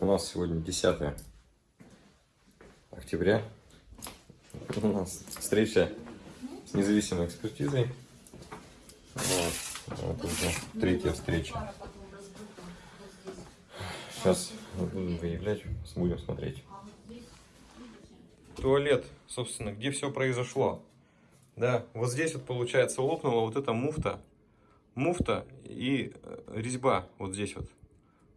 У нас сегодня 10 октября. У нас встреча с независимой экспертизой. Вот, вот уже третья встреча. Сейчас будем выявлять, будем смотреть. Туалет, собственно, где все произошло. Да, вот здесь вот получается лопнула вот эта муфта. Муфта и э, резьба вот здесь вот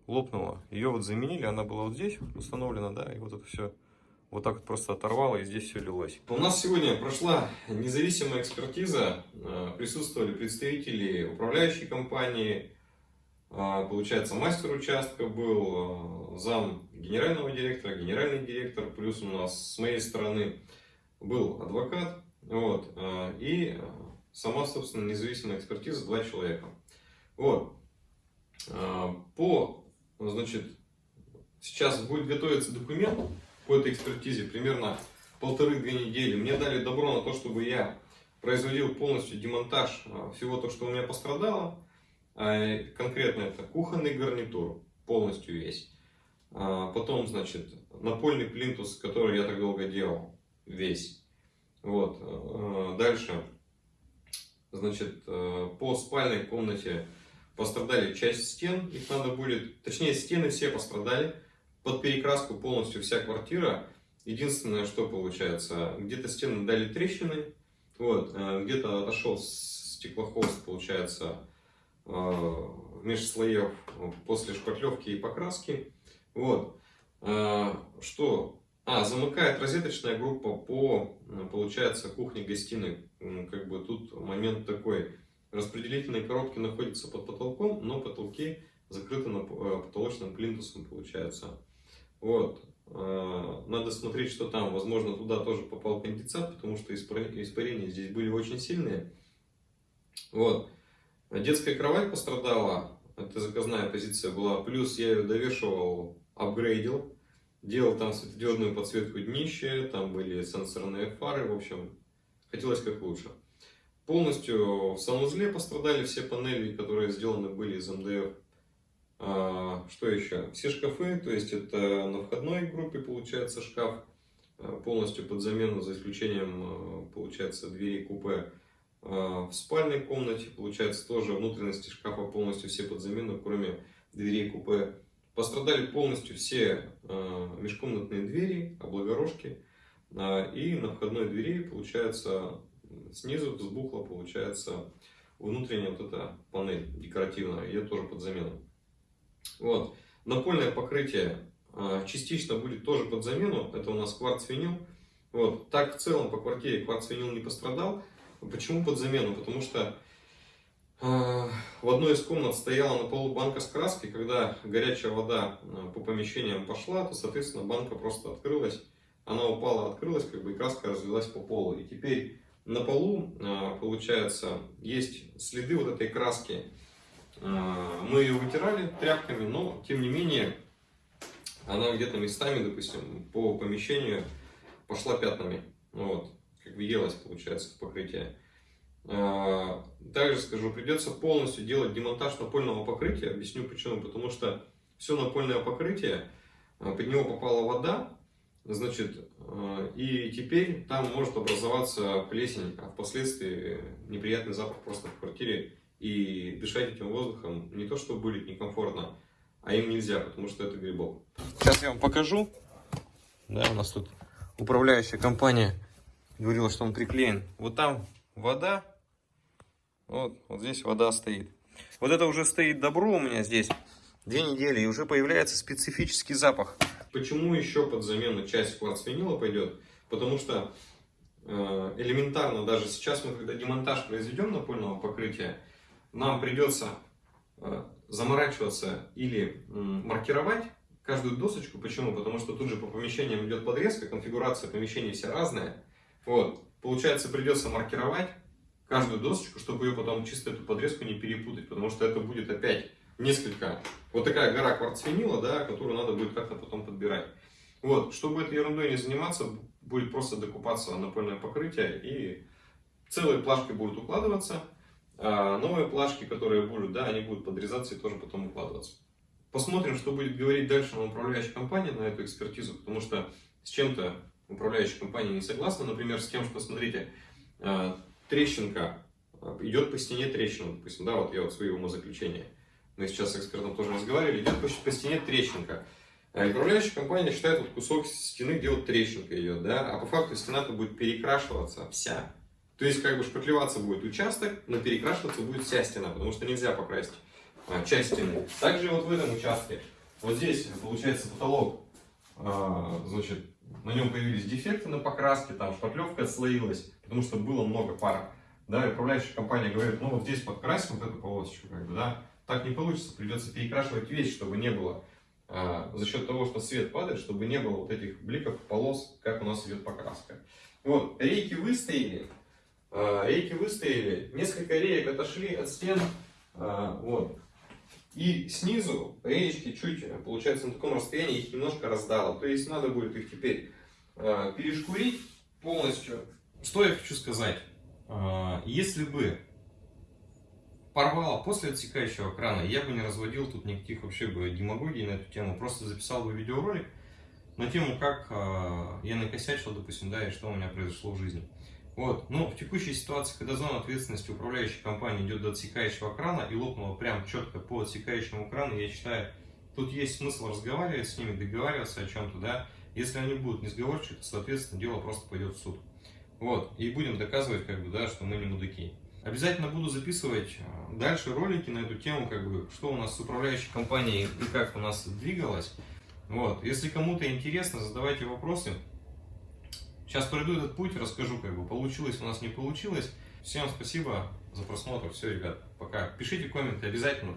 лопнула. Ее вот заменили, она была вот здесь установлена, да, и вот это все вот так вот просто оторвало, и здесь все лилось. У нас сегодня прошла независимая экспертиза, э, присутствовали представители управляющей компании, э, получается, мастер участка был, э, зам генерального директора, генеральный директор, плюс у нас с моей стороны был адвокат, вот, и сама, собственно, независимая экспертиза, два человека. Вот. По значит, сейчас будет готовиться документ по этой экспертизе, примерно полторы-две недели. Мне дали добро на то, чтобы я производил полностью демонтаж а, всего то, что у меня пострадало. А, конкретно это кухонный гарнитур, полностью весь. А, потом, значит, напольный плинтус, который я так долго делал, весь. Вот. Дальше, значит, по спальной комнате пострадали часть стен, их надо будет, точнее стены все пострадали, под перекраску полностью вся квартира. Единственное, что получается, где-то стены дали трещины, вот, э, где-то отошел стеклохолст, получается, э, меж слоев после шпатлевки и покраски. Вот. Э, что? А, замыкает розеточная группа по, получается, кухне-гостиной. Как бы тут момент такой Распределительные коробки находятся под потолком, но потолки закрыты на э, потолочным плинтусом, получается. Вот. Э, надо смотреть, что там. Возможно, туда тоже попал конденсат, потому что испарения здесь были очень сильные. Вот. Детская кровать пострадала. Это заказная позиция была. Плюс я ее довешивал, апгрейдил. Делал там светодиодную подсветку днища. Там были сенсорные фары. В общем, хотелось как лучше. Полностью в санузле пострадали все панели, которые сделаны были из МДФ. А, что еще? Все шкафы, то есть это на входной группе получается шкаф а, полностью под замену, за исключением, а, получается, двери купе. А, в спальной комнате, получается, тоже внутренности шкафа полностью все под замену, кроме дверей купе. Пострадали полностью все межкомнатные двери, облагорожки. И на входной двери, получается, снизу взбухла, получается, внутренняя вот эта панель декоративная, ее тоже под замену. Вот. Напольное покрытие а, частично будет тоже под замену, это у нас кварц-винил. Вот. Так в целом по квартире кварц-винил не пострадал. Почему под замену? Потому что э, в одной из комнат стояла на полу банка с краской, когда горячая вода э, по помещениям пошла, то, соответственно, банка просто открылась, она упала, открылась, как бы, и краска разлилась по полу. И теперь на полу, а, получается, есть следы вот этой краски. А, мы ее вытирали тряпками, но, тем не менее, она где-то местами, допустим, по помещению пошла пятнами. Вот, как въелась, получается, в покрытие. А, также скажу, придется полностью делать демонтаж напольного покрытия. Объясню почему. Потому что все напольное покрытие, под него попала вода, Значит, э, и теперь там может образоваться плесень, а впоследствии неприятный запах просто в квартире. И дышать этим воздухом не то, что будет некомфортно, а им нельзя, потому что это грибок. Сейчас я вам покажу. Да, у нас тут управляющая компания говорила, что он приклеен. Вот там вода, вот, вот здесь вода стоит. Вот это уже стоит добро у меня здесь две недели, и уже появляется специфический запах. Почему еще под замену часть кварцвинила пойдет? Потому что э, элементарно, даже сейчас мы, когда демонтаж произведем напольного покрытия, нам придется э, заморачиваться или маркировать каждую досочку. Почему? Потому что тут же по помещениям идет подрезка, конфигурация помещений вся разная. Вот. Получается, придется маркировать каждую досочку, чтобы ее потом чисто эту подрезку не перепутать, потому что это будет опять несколько, вот такая гора кварцвинила, да, которую надо будет как-то потом подбирать. Вот, чтобы этой ерундой не заниматься, будет просто докупаться напольное покрытие и целые плашки будут укладываться, а новые плашки, которые будут, да, они будут подрезаться и тоже потом укладываться. Посмотрим, что будет говорить дальше на управляющей компании на эту экспертизу, потому что с чем-то управляющая компания не согласна. Например, с тем, что, смотрите, э, трещинка, э, идет по стене трещина, допустим, да, вот я вот свои умозаключения. Мы сейчас с экспертом тоже разговаривали, идет по, по стене трещинка. А управляющая компания считает вот кусок стены, где вот трещинка идет, да, а по факту стена-то будет перекрашиваться вся. То есть, как бы шпаклеваться будет участок, но перекрашиваться будет вся стена, потому что нельзя покрасить а, часть стены. Также вот в этом участке, вот здесь получается потолок, а, значит, на нем появились дефекты на покраске, там шпаклевка отслоилась, потому что было много пара. Да, и управляющая компания говорит, ну вот здесь подкрасим вот эту полосочку, как бы, да, так не получится, придется перекрашивать весь, чтобы не было, а, за счет того, что свет падает, чтобы не было вот этих бликов, полос, как у нас идет покраска. Вот, рейки выстояли, а, рейки выстояли, несколько реек отошли от стен, а, вот, и снизу реечки чуть, получается, на таком расстоянии их немножко раздало. То есть надо будет их теперь э, перешкурить полностью. Что я хочу сказать? Э, если бы порвало после отсекающего крана, я бы не разводил тут никаких вообще бы демагогий на эту тему. Просто записал бы видеоролик на тему, как э, я накосячил, допустим, да, и что у меня произошло в жизни. Вот. Но в текущей ситуации, когда зона ответственности управляющей компании идет до отсекающего крана и лопнула прям четко по отсекающему крану, я считаю, тут есть смысл разговаривать с ними, договариваться о чем-то, да. Если они будут несговорчивы, то, соответственно, дело просто пойдет в суд. Вот. И будем доказывать, как бы, да, что мы не мудаки. Обязательно буду записывать э, дальше ролики на эту тему, как бы, что у нас с управляющей компанией и как у нас двигалось. Вот. Если кому-то интересно, задавайте вопросы. Сейчас пройду этот путь, расскажу, как бы получилось у нас, не получилось. Всем спасибо за просмотр. Все, ребят, пока. Пишите комменты обязательно.